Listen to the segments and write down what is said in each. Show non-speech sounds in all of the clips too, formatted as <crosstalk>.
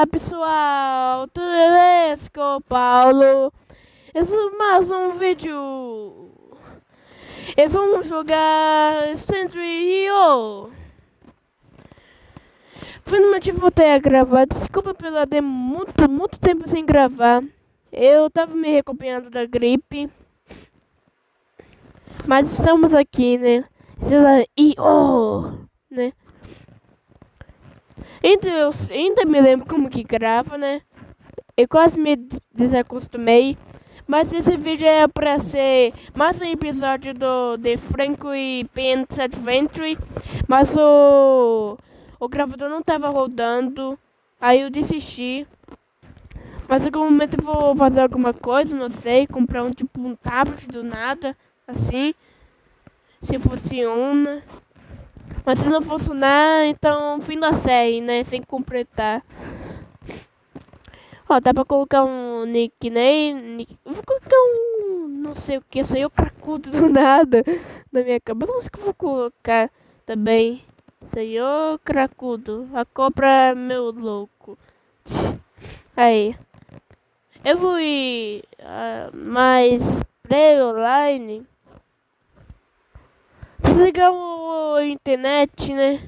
Olá pessoal, tudo beleza? Com Paulo. Esse é mais um vídeo. E vamos jogar Century Rio. Finalmente voltei a gravar. Desculpa pela de muito, muito tempo sem gravar. Eu tava me recuperando da gripe. Mas estamos aqui, né? E oh, né? Ainda, eu ainda me lembro como que grava, né? Eu quase me desacostumei. Mas esse vídeo é para ser mais um episódio do The Franco e Pants Adventure. Mas o, o gravador não estava rodando. Aí eu desisti. Mas em algum momento eu vou fazer alguma coisa, não sei. Comprar um tipo um tablet do nada. Assim. Se funciona. Mas se não funcionar, então fim da série, né? Sem completar. Ó, dá pra colocar um nickname. Vou colocar um. Não sei o que, saiu cracudo do <laughs> nada na minha cabeça. Acho que vou colocar também. Senhor cracudo. A cobra meu louco. Aí. Eu vou ir uh, mais pré-online desligar a internet, né?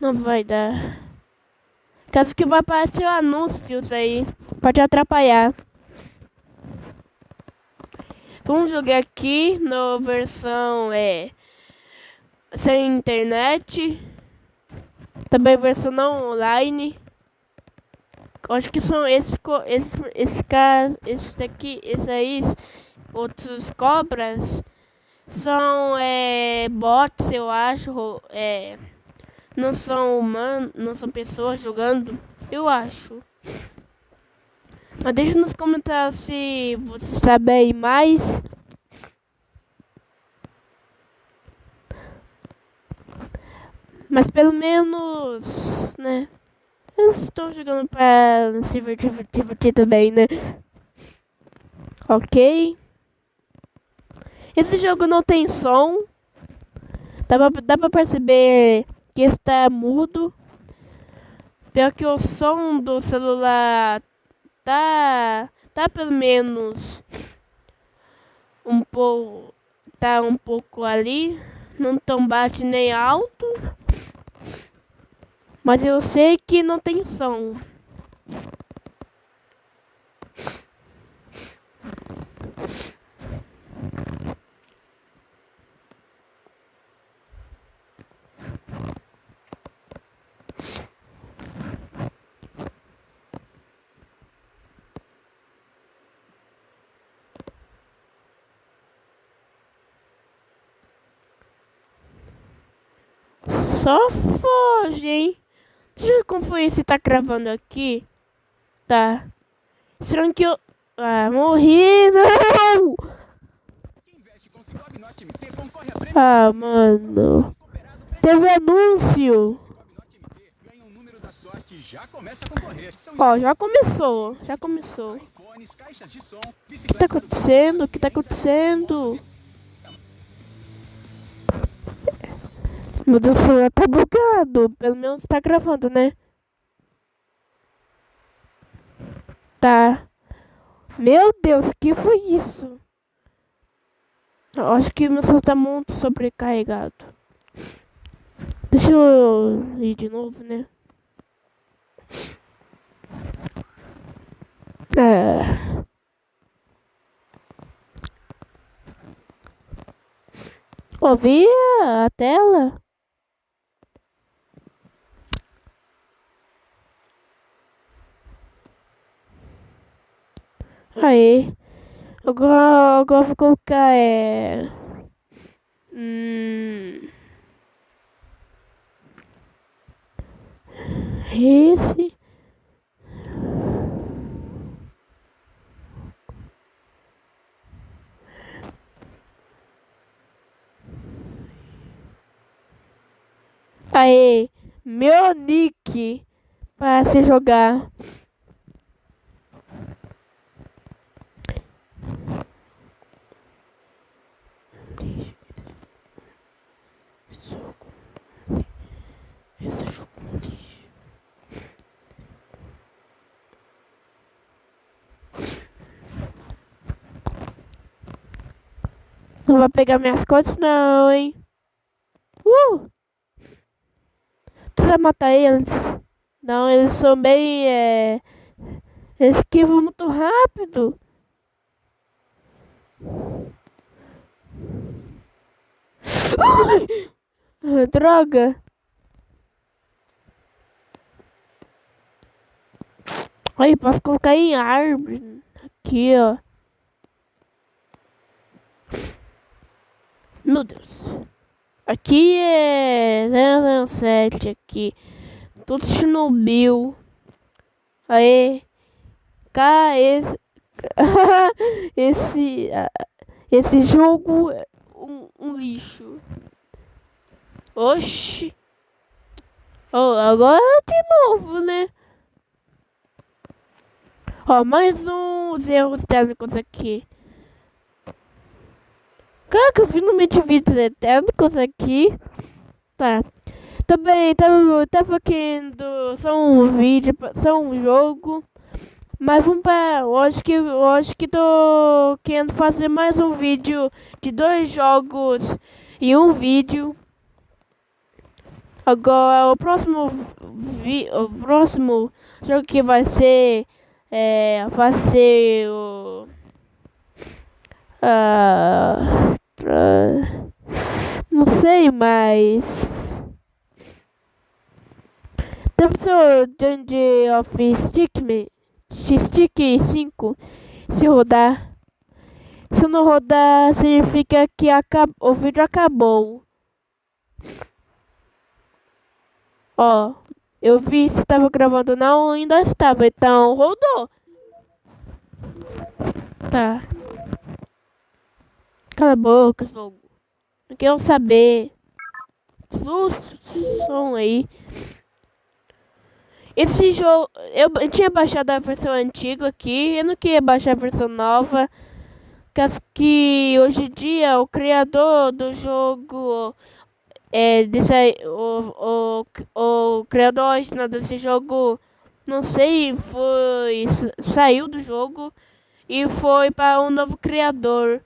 Não vai dar. Caso que vai aparecer anúncios aí. Pode atrapalhar. Vamos jogar aqui na versão é sem internet. Também versão não online. Acho que são esses esses esse caso, esses aqui, esses aí outros cobras são é, bots, eu acho. É, não são humanos, não são pessoas jogando, eu acho. Mas deixa nos comentários se você sabe aí mais. Mas pelo menos, né? Eu estou jogando para se divertir, divertir também, né? Ok. Esse jogo não tem som. Dá pra, dá pra perceber que está mudo. Pior que o som do celular tá, tá pelo menos um pouco, tá um pouco ali. Não tão baixo nem alto. Mas eu sei que não tem som. Só foge, hein? Deixa eu conferir se tá gravando aqui. Tá. Será que eu... Ah, morri, não! Ah, mano. Teve anúncio. Ó, já começou. Já começou. O que tá acontecendo? O que tá acontecendo? Meu Deus, o celular tá bugado. Pelo menos tá gravando, né? Tá. Meu Deus, que foi isso? Eu acho que meu celular tá muito sobrecarregado. Deixa eu ir de novo, né? É. Ouvi a tela? Aí. Agora, agora vou colocar é. Hum, esse. Aí, meu nick para se jogar. Não vai pegar minhas coisas não, hein? Uh! Precisa matar eles. Não, eles são bem... É... Esquivam muito rápido. Droga. Aí, posso colocar em árvore. Aqui, ó. Meu Deus. Aqui é 007 aqui. Tudo Chernobyl. Aí. Cá, esse... <laughs> esse... Esse jogo é um, um lixo. Oxi. Oh, agora de novo, né? Ó, mais uns erros técnicos aqui. Caraca, eu finalmente vi técnicos aqui. Tá. Também tava, tava querendo só um vídeo, só um jogo. Mas vamos para. Hoje que, hoje que tô querendo fazer mais um vídeo de dois jogos e um vídeo. Agora o próximo vi, o próximo jogo que vai ser é, vai ser o. Uh, uh, não sei mais. Deve ser o Dungeon of Stickman, Stick 5. Se rodar. Se não rodar, significa que acab o vídeo acabou. Ó, eu vi se estava gravando não, ainda estava, então rodou. Tá. Cala a boca, jogo. Não quero saber. Susto, som aí. Esse jogo, eu, eu tinha baixado a versão antiga aqui, eu não queria baixar a versão nova. Que hoje em dia o criador do jogo é, desse, o, o, o criador original desse jogo, não sei, foi saiu do jogo e foi para um novo criador.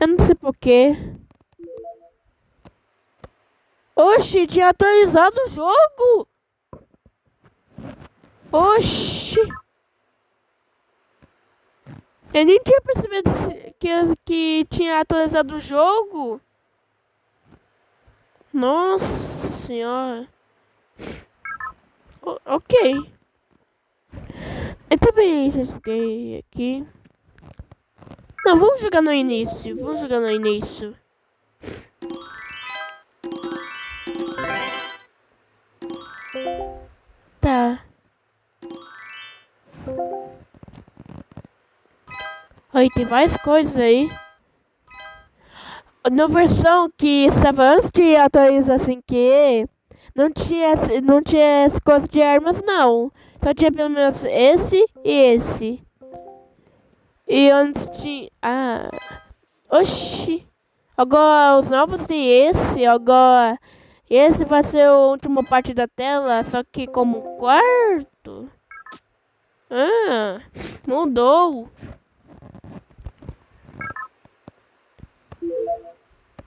Eu não sei porquê. Oxi, tinha atualizado o jogo! Oxi! Eu nem tinha percebido que, que tinha atualizado o jogo. Nossa senhora. O ok. Eu também já aqui. Não, vamos jogar no início. Vamos jogar no início. Tá. Aí tem várias coisas aí na versão que estava antes de atualizar assim que não tinha não tinha as coisas de armas não só tinha pelo menos esse e esse e antes tinha ah oxi agora os novos tem esse agora esse vai ser a última parte da tela só que como quarto ah mudou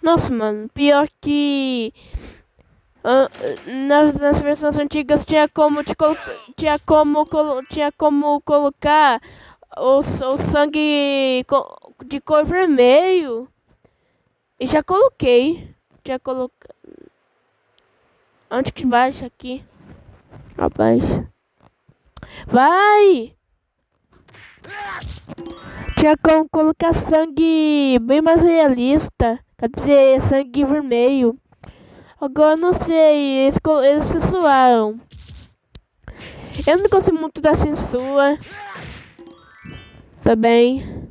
Nossa, mano, pior que. Uh, nas, nas versões antigas tinha como tinha como tinha como colocar o, o sangue de cor vermelho e já coloquei já coloquei onde que baixa aqui abaixa vai tinha como colocar sangue bem mais realista Quer dizer, sangue vermelho. Agora não sei, eles, eles censuaram. Eu não gosto muito da censura. Também.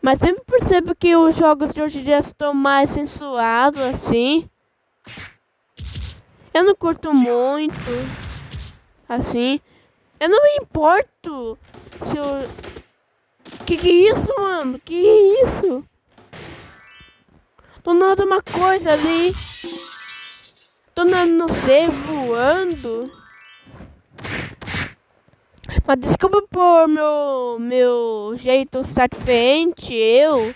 Mas sempre percebo que os jogos de hoje em dia estão mais censurados, assim. Eu não curto muito. Assim. Eu não me importo se eu... Que que é isso, mano? Que é isso? Do nada uma coisa ali. Tô não sei, voando. Mas desculpa por meu, meu jeito satisfeito, eu.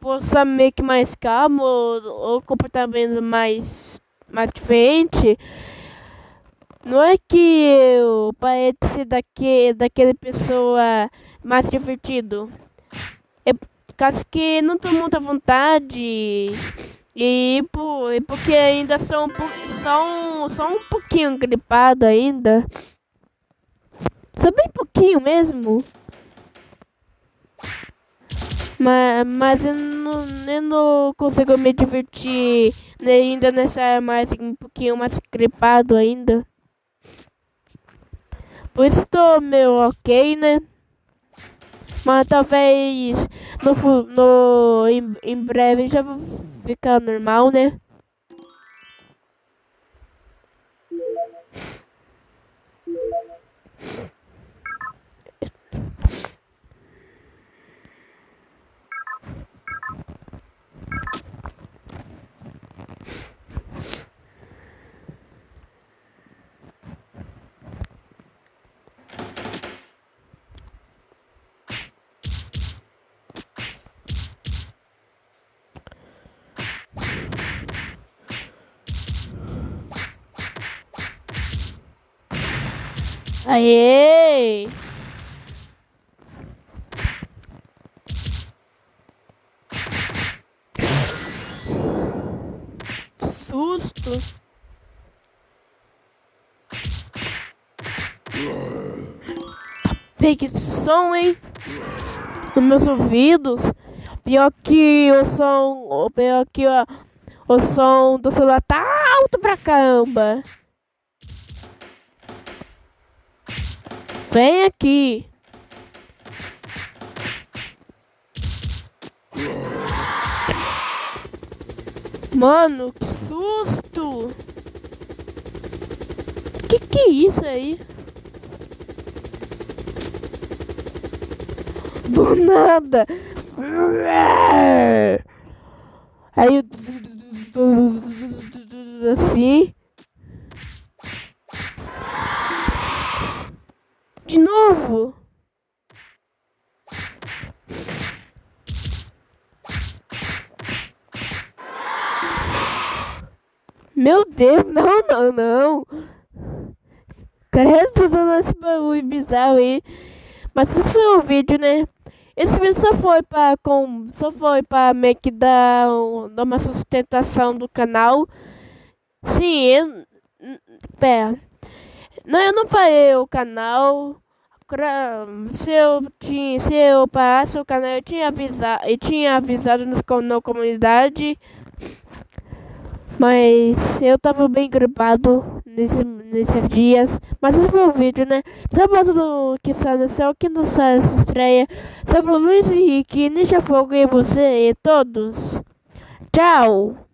possa meio que mais calmo ou, ou comportamento mais, mais diferente, não é que eu parece daque, daquela pessoa mais divertido. É caso que não tô muita vontade e, por, e porque ainda sou um, só, só um pouquinho gripado ainda. Só bem pouquinho mesmo. Mas, mas eu, não, eu não consigo me divertir ainda nessa mais um pouquinho mais gripado ainda. Por isso tô meio ok, né? Mas talvez no, no, em, em breve já vou ficar normal, né? Aê! Susto! Pegue som, hein? Nos meus ouvidos. Pior que o som. Pior que ó, o som do celular tá alto pra caramba. Vem aqui. Mano, que susto! Que que é isso aí? Do nada! Aí assim. De novo? Meu Deus, <laughs> não, não, não. Credo dando esse bagulho bizarro aí. Mas esse foi um vídeo, né? Esse vídeo só foi pra, com, só foi pra meio que dar, dar uma sustentação do canal. Sim, eu... Pera. Não, eu não parei o canal. Se eu, tinha, se eu parasse o canal, eu tinha avisado, eu tinha avisado nos, na comunidade. Mas eu tava bem gripado nesse, nesses dias. Mas esse foi o vídeo, né? Sábado do que sai no céu, que não sai essa estreia. Sobre o Luiz Henrique, Ninja Fogo e você e todos. Tchau!